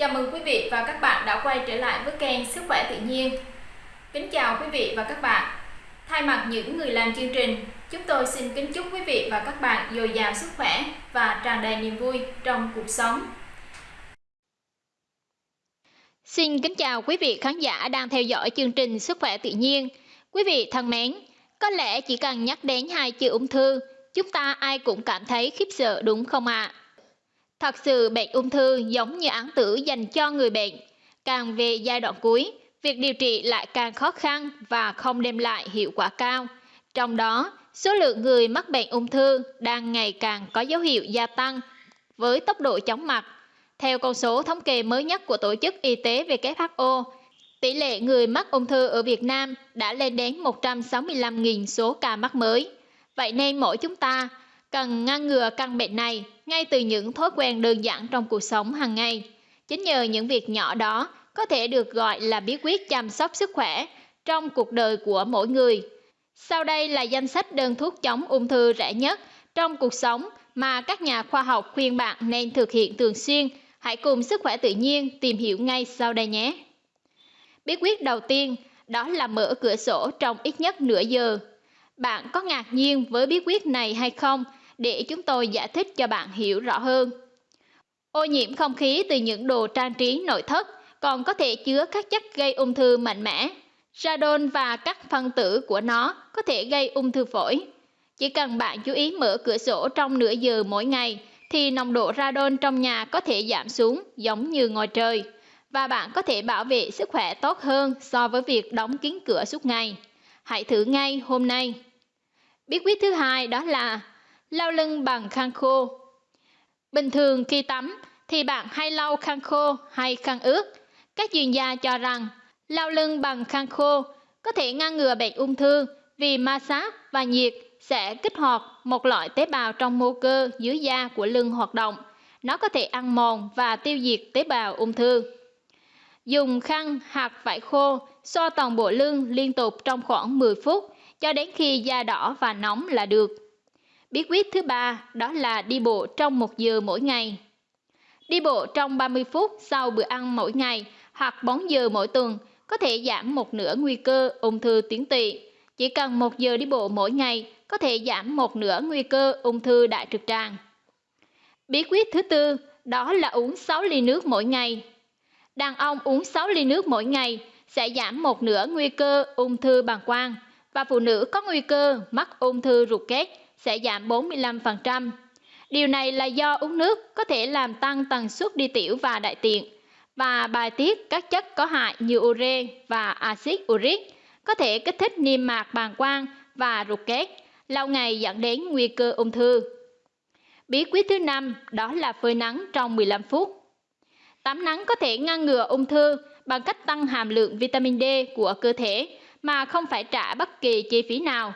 Chào mừng quý vị và các bạn đã quay trở lại với kênh Sức khỏe tự nhiên. Kính chào quý vị và các bạn. Thay mặt những người làm chương trình, chúng tôi xin kính chúc quý vị và các bạn dồi dào sức khỏe và tràn đầy niềm vui trong cuộc sống. Xin kính chào quý vị khán giả đang theo dõi chương trình Sức khỏe tự nhiên. Quý vị thân mến, có lẽ chỉ cần nhắc đến hai chữ ung thư, chúng ta ai cũng cảm thấy khiếp sợ đúng không ạ? À? Thật sự bệnh ung thư giống như án tử dành cho người bệnh. Càng về giai đoạn cuối, việc điều trị lại càng khó khăn và không đem lại hiệu quả cao. Trong đó, số lượng người mắc bệnh ung thư đang ngày càng có dấu hiệu gia tăng với tốc độ chóng mặt. Theo con số thống kê mới nhất của Tổ chức Y tế WHO, tỷ lệ người mắc ung thư ở Việt Nam đã lên đến 165.000 số ca mắc mới. Vậy nên mỗi chúng ta cần ngăn ngừa căn bệnh này ngay từ những thói quen đơn giản trong cuộc sống hàng ngày. Chính nhờ những việc nhỏ đó có thể được gọi là bí quyết chăm sóc sức khỏe trong cuộc đời của mỗi người. Sau đây là danh sách đơn thuốc chống ung thư rẻ nhất trong cuộc sống mà các nhà khoa học khuyên bạn nên thực hiện thường xuyên. Hãy cùng sức khỏe tự nhiên tìm hiểu ngay sau đây nhé. Bí quyết đầu tiên, đó là mở cửa sổ trong ít nhất nửa giờ. Bạn có ngạc nhiên với bí quyết này hay không? Để chúng tôi giải thích cho bạn hiểu rõ hơn. Ô nhiễm không khí từ những đồ trang trí nội thất còn có thể chứa các chất gây ung thư mạnh mẽ. Radon và các phân tử của nó có thể gây ung thư phổi. Chỉ cần bạn chú ý mở cửa sổ trong nửa giờ mỗi ngày thì nồng độ radon trong nhà có thể giảm xuống giống như ngoài trời và bạn có thể bảo vệ sức khỏe tốt hơn so với việc đóng kín cửa suốt ngày. Hãy thử ngay hôm nay. Bí quyết thứ hai đó là lau lưng bằng khăn khô. Bình thường khi tắm thì bạn hay lau khăn khô hay khăn ướt. Các chuyên gia cho rằng lau lưng bằng khăn khô có thể ngăn ngừa bệnh ung thư vì ma sát và nhiệt sẽ kích hoạt một loại tế bào trong mô cơ dưới da của lưng hoạt động. Nó có thể ăn mòn và tiêu diệt tế bào ung thư. Dùng khăn hạt vải khô xoa toàn bộ lưng liên tục trong khoảng 10 phút cho đến khi da đỏ và nóng là được. Bí quyết thứ ba, đó là đi bộ trong một giờ mỗi ngày. Đi bộ trong 30 phút sau bữa ăn mỗi ngày hoặc 4 giờ mỗi tuần có thể giảm một nửa nguy cơ ung thư tuyến tụy. Chỉ cần một giờ đi bộ mỗi ngày có thể giảm một nửa nguy cơ ung thư đại trực tràng. Bí quyết thứ tư, đó là uống 6 ly nước mỗi ngày. Đàn ông uống 6 ly nước mỗi ngày sẽ giảm một nửa nguy cơ ung thư bàng quang và phụ nữ có nguy cơ mắc ung thư ruột kết sẽ giảm 45%. Điều này là do uống nước có thể làm tăng tần suất đi tiểu và đại tiện và bài tiết các chất có hại như ure và axit uric có thể kích thích niêm mạc bàng quang và ruột kết, lâu ngày dẫn đến nguy cơ ung thư. Bí quyết thứ năm đó là phơi nắng trong 15 phút. Tắm nắng có thể ngăn ngừa ung thư bằng cách tăng hàm lượng vitamin D của cơ thể mà không phải trả bất kỳ chi phí nào.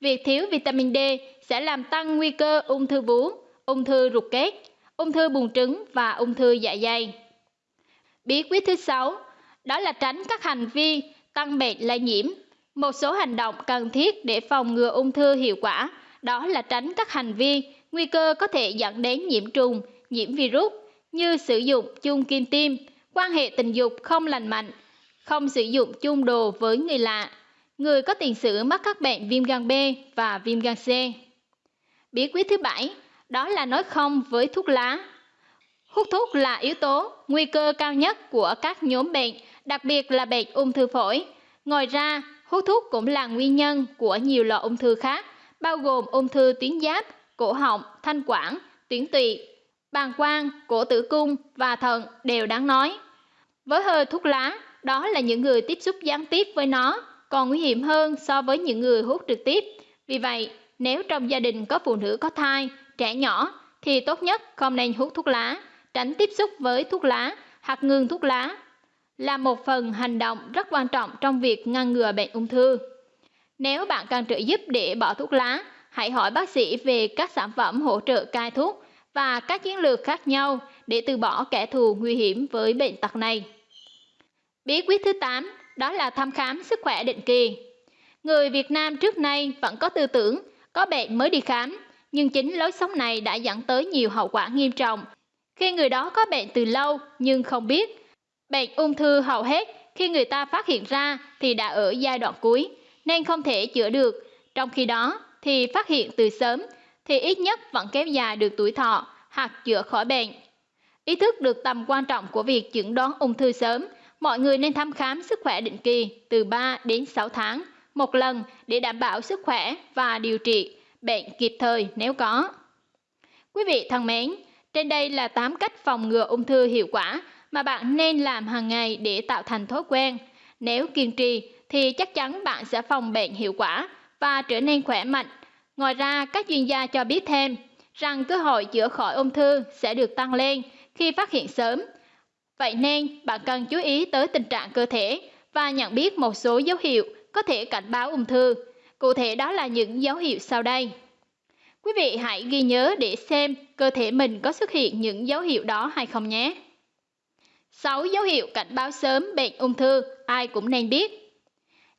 Việc thiếu vitamin D sẽ làm tăng nguy cơ ung thư vú, ung thư ruột kết, ung thư buồng trứng và ung thư dạ dày. Bí quyết thứ sáu đó là tránh các hành vi tăng bệnh lây nhiễm. Một số hành động cần thiết để phòng ngừa ung thư hiệu quả đó là tránh các hành vi nguy cơ có thể dẫn đến nhiễm trùng, nhiễm virus như sử dụng chung kim tiêm, quan hệ tình dục không lành mạnh, không sử dụng chung đồ với người lạ, người có tiền sử mắc các bệnh viêm gan B và viêm gan C. Bí quyết thứ bảy đó là nói không với thuốc lá. Hút thuốc là yếu tố nguy cơ cao nhất của các nhóm bệnh, đặc biệt là bệnh ung thư phổi. Ngoài ra, hút thuốc cũng là nguyên nhân của nhiều loại ung thư khác, bao gồm ung thư tuyến giáp, cổ họng, thanh quản, tuyến tụy, bàng quang, cổ tử cung và thận đều đáng nói. Với hơi thuốc lá, đó là những người tiếp xúc gián tiếp với nó còn nguy hiểm hơn so với những người hút trực tiếp. Vì vậy, nếu trong gia đình có phụ nữ có thai, trẻ nhỏ thì tốt nhất không nên hút thuốc lá, tránh tiếp xúc với thuốc lá hoặc ngừng thuốc lá là một phần hành động rất quan trọng trong việc ngăn ngừa bệnh ung thư. Nếu bạn cần trợ giúp để bỏ thuốc lá, hãy hỏi bác sĩ về các sản phẩm hỗ trợ cai thuốc và các chiến lược khác nhau để từ bỏ kẻ thù nguy hiểm với bệnh tật này. Bí quyết thứ 8 đó là thăm khám sức khỏe định kỳ. Người Việt Nam trước nay vẫn có tư tưởng có bệnh mới đi khám, nhưng chính lối sống này đã dẫn tới nhiều hậu quả nghiêm trọng khi người đó có bệnh từ lâu nhưng không biết. Bệnh ung thư hầu hết khi người ta phát hiện ra thì đã ở giai đoạn cuối nên không thể chữa được. Trong khi đó thì phát hiện từ sớm thì ít nhất vẫn kéo dài được tuổi thọ hoặc chữa khỏi bệnh. Ý thức được tầm quan trọng của việc chẩn đoán ung thư sớm, mọi người nên thăm khám sức khỏe định kỳ từ 3 đến 6 tháng một lần để đảm bảo sức khỏe và điều trị bệnh kịp thời nếu có. Quý vị thân mến, trên đây là 8 cách phòng ngừa ung thư hiệu quả mà bạn nên làm hàng ngày để tạo thành thói quen. Nếu kiên trì thì chắc chắn bạn sẽ phòng bệnh hiệu quả và trở nên khỏe mạnh. Ngoài ra, các chuyên gia cho biết thêm rằng cơ hội chữa khỏi ung thư sẽ được tăng lên khi phát hiện sớm. Vậy nên, bạn cần chú ý tới tình trạng cơ thể và nhận biết một số dấu hiệu có thể cảnh báo ung thư. Cụ thể đó là những dấu hiệu sau đây. Quý vị hãy ghi nhớ để xem cơ thể mình có xuất hiện những dấu hiệu đó hay không nhé. 6 dấu hiệu cảnh báo sớm bệnh ung thư ai cũng nên biết.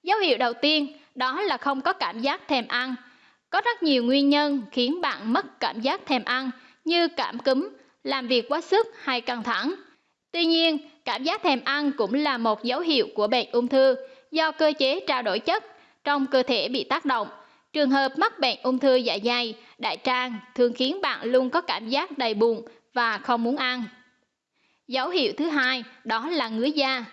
Dấu hiệu đầu tiên đó là không có cảm giác thèm ăn. Có rất nhiều nguyên nhân khiến bạn mất cảm giác thèm ăn như cảm cúm, làm việc quá sức hay căng thẳng. Tuy nhiên, cảm giác thèm ăn cũng là một dấu hiệu của bệnh ung thư do cơ chế trao đổi chất trong cơ thể bị tác động. Trường hợp mắc bệnh ung thư dạ dày, đại tràng thường khiến bạn luôn có cảm giác đầy bụng và không muốn ăn. Dấu hiệu thứ hai đó là ngứa da.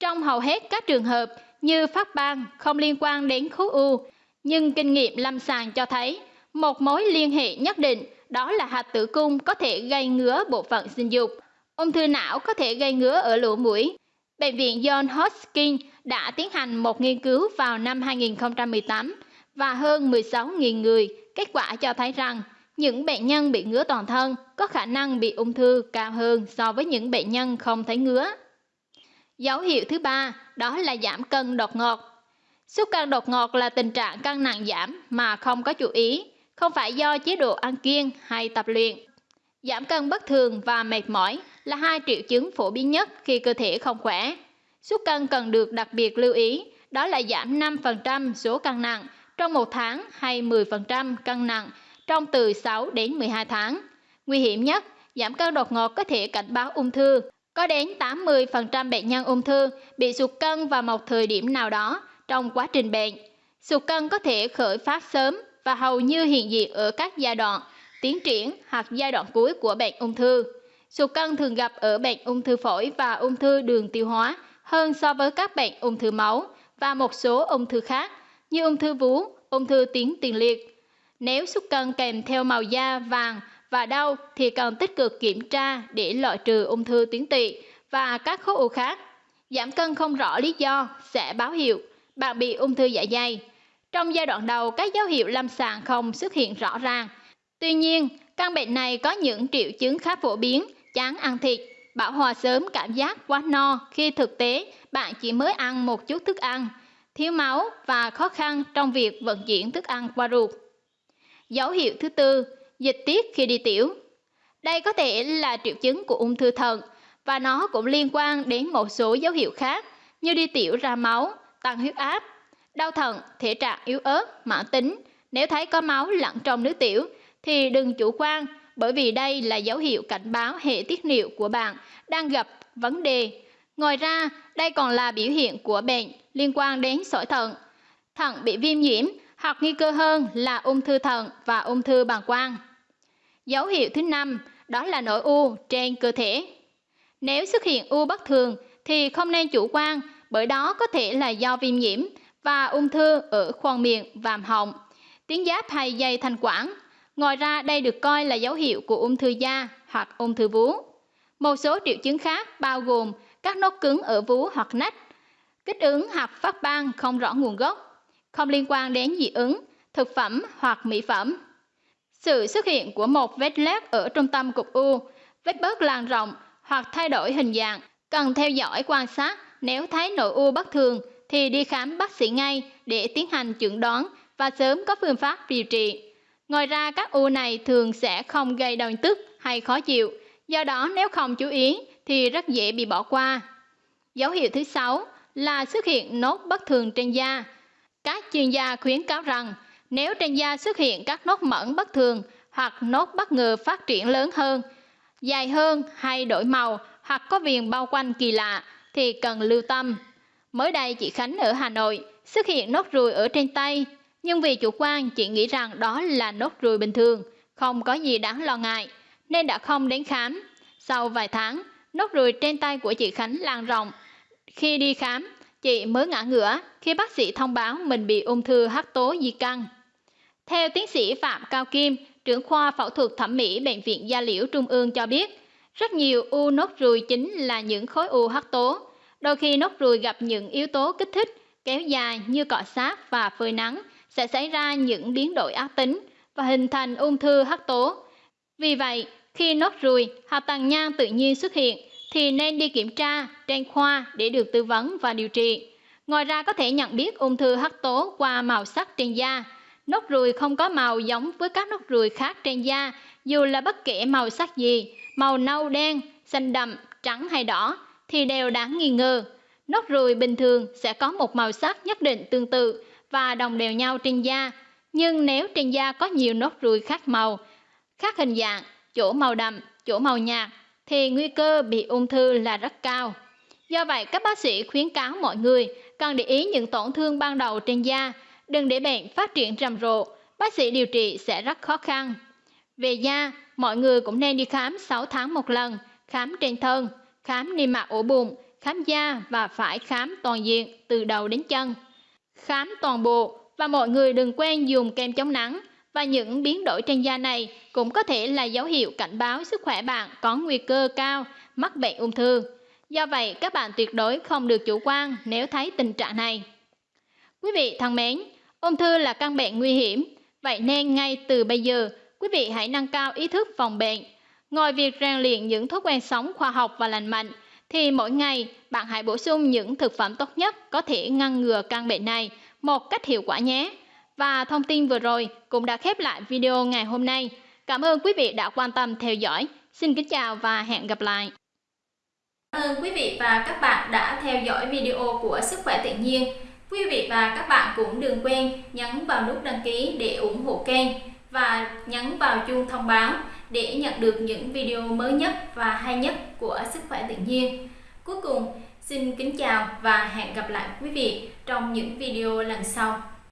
Trong hầu hết các trường hợp như phát ban không liên quan đến khối u, nhưng kinh nghiệm lâm sàng cho thấy một mối liên hệ nhất định đó là hạt tử cung có thể gây ngứa bộ phận sinh dục. Ung thư não có thể gây ngứa ở lỗ mũi. Bệnh viện John Hopkins đã tiến hành một nghiên cứu vào năm 2018 và hơn 16.000 người. Kết quả cho thấy rằng những bệnh nhân bị ngứa toàn thân có khả năng bị ung thư cao hơn so với những bệnh nhân không thấy ngứa. Dấu hiệu thứ ba đó là giảm cân đột ngột. Sút cân đột ngột là tình trạng cân nặng giảm mà không có chú ý, không phải do chế độ ăn kiêng hay tập luyện. Giảm cân bất thường và mệt mỏi là hai triệu chứng phổ biến nhất khi cơ thể không khỏe. Sút cân cần được đặc biệt lưu ý, đó là giảm 5% số cân nặng trong một tháng hay 10% cân nặng trong từ 6 đến 12 tháng. Nguy hiểm nhất, giảm cân đột ngột có thể cảnh báo ung thư. Có đến 80% bệnh nhân ung thư bị sụt cân vào một thời điểm nào đó trong quá trình bệnh. Sụt cân có thể khởi phát sớm và hầu như hiện diện ở các giai đoạn tiến triển hoặc giai đoạn cuối của bệnh ung thư. Sụt cân thường gặp ở bệnh ung thư phổi và ung thư đường tiêu hóa hơn so với các bệnh ung thư máu và một số ung thư khác như ung thư vú, ung thư tuyến tiền liệt. Nếu sụt cân kèm theo màu da vàng và đau thì cần tích cực kiểm tra để loại trừ ung thư tuyến tụy và các khối u khác. Giảm cân không rõ lý do sẽ báo hiệu bạn bị ung thư dạ dày. Trong giai đoạn đầu, các dấu hiệu lâm sàng không xuất hiện rõ ràng. Tuy nhiên, căn bệnh này có những triệu chứng khá phổ biến, chán ăn thịt, bảo hòa sớm cảm giác quá no khi thực tế bạn chỉ mới ăn một chút thức ăn, thiếu máu và khó khăn trong việc vận chuyển thức ăn qua ruột. Dấu hiệu thứ tư, dịch tiết khi đi tiểu. Đây có thể là triệu chứng của ung thư thận và nó cũng liên quan đến một số dấu hiệu khác như đi tiểu ra máu, tăng huyết áp, đau thận, thể trạng yếu ớt, mãn tính. Nếu thấy có máu lẫn trong nước tiểu thì đừng chủ quan bởi vì đây là dấu hiệu cảnh báo hệ tiết niệu của bạn đang gặp vấn đề. Ngoài ra, đây còn là biểu hiện của bệnh liên quan đến sỏi thận. Thận bị viêm nhiễm hoặc nguy cơ hơn là ung thư thận và ung thư bàng quang. Dấu hiệu thứ năm đó là nổi u trên cơ thể. Nếu xuất hiện u bất thường thì không nên chủ quan bởi đó có thể là do viêm nhiễm và ung thư ở khoang miệng, vàm họng, tuyến giáp hay dây thanh quản. Ngoài ra đây được coi là dấu hiệu của ung thư da hoặc ung thư vú. Một số triệu chứng khác bao gồm các nốt cứng ở vú hoặc nách, kích ứng hoặc phát ban không rõ nguồn gốc, không liên quan đến dị ứng, thực phẩm hoặc mỹ phẩm. Sự xuất hiện của một vết loét ở trung tâm cục u, vết bớt lan rộng hoặc thay đổi hình dạng, cần theo dõi quan sát nếu thấy nội u bất thường thì đi khám bác sĩ ngay để tiến hành chẩn đoán và sớm có phương pháp điều trị. Ngoài ra các u này thường sẽ không gây đau tức hay khó chịu, do đó nếu không chú ý thì rất dễ bị bỏ qua. Dấu hiệu thứ sáu là xuất hiện nốt bất thường trên da. Các chuyên gia khuyến cáo rằng nếu trên da xuất hiện các nốt mẩn bất thường hoặc nốt bất ngờ phát triển lớn hơn, dài hơn hay đổi màu hoặc có viền bao quanh kỳ lạ thì cần lưu tâm. Mới đây chị Khánh ở Hà Nội xuất hiện nốt ruồi ở trên tay, nhưng vì chủ quan chị nghĩ rằng đó là nốt ruồi bình thường, không có gì đáng lo ngại, nên đã không đến khám. Sau vài tháng, nốt ruồi trên tay của chị Khánh lan rộng. Khi đi khám, chị mới ngã ngửa khi bác sĩ thông báo mình bị ung thư hắc tố di căn. Theo tiến sĩ Phạm Cao Kim, trưởng khoa phẫu thuật thẩm mỹ Bệnh viện Gia Liễu Trung ương cho biết, rất nhiều u nốt ruồi chính là những khối u hắc tố. Đôi khi nốt ruồi gặp những yếu tố kích thích kéo dài như cọ sát và phơi nắng sẽ xảy ra những biến đổi ác tính và hình thành ung thư hắc tố. Vì vậy, khi nốt ruồi hoặc tàn nhang tự nhiên xuất hiện thì nên đi kiểm tra trên khoa để được tư vấn và điều trị. Ngoài ra có thể nhận biết ung thư hắc tố qua màu sắc trên da. Nốt ruồi không có màu giống với các nốt ruồi khác trên da, dù là bất kể màu sắc gì, màu nâu đen, xanh đậm, trắng hay đỏ thì đều đáng nghi ngờ. Nốt ruồi bình thường sẽ có một màu sắc nhất định tương tự và đồng đều nhau trên da, nhưng nếu trên da có nhiều nốt ruồi khác màu, khác hình dạng, chỗ màu đậm, chỗ màu nhạt thì nguy cơ bị ung thư là rất cao. Do vậy, các bác sĩ khuyến cáo mọi người cần để ý những tổn thương ban đầu trên da, đừng để bệnh phát triển rầm rộ, bác sĩ điều trị sẽ rất khó khăn. Về da, mọi người cũng nên đi khám 6 tháng một lần, khám trên thân, khám niêm mạc ổ bụng, khám da và phải khám toàn diện từ đầu đến chân. Khám toàn bộ và mọi người đừng quên dùng kem chống nắng và những biến đổi trên da này cũng có thể là dấu hiệu cảnh báo sức khỏe bạn có nguy cơ cao mắc bệnh ung thư. Do vậy, các bạn tuyệt đối không được chủ quan nếu thấy tình trạng này. Quý vị thân mến, ung thư là căn bệnh nguy hiểm, vậy nên ngay từ bây giờ, quý vị hãy nâng cao ý thức phòng bệnh. Ngoài việc rèn luyện những thói quen sống khoa học và lành mạnh, thì mỗi ngày, bạn hãy bổ sung những thực phẩm tốt nhất có thể ngăn ngừa căn bệnh này một cách hiệu quả nhé. Và thông tin vừa rồi cũng đã khép lại video ngày hôm nay. Cảm ơn quý vị đã quan tâm theo dõi. Xin kính chào và hẹn gặp lại. Cảm ơn quý vị và các bạn đã theo dõi video của Sức khỏe tự nhiên. Quý vị và các bạn cũng đừng quên nhấn vào nút đăng ký để ủng hộ kênh và nhấn vào chuông thông báo để nhận được những video mới nhất và hay nhất của Sức khỏe tự nhiên. Cuối cùng, xin kính chào và hẹn gặp lại quý vị trong những video lần sau.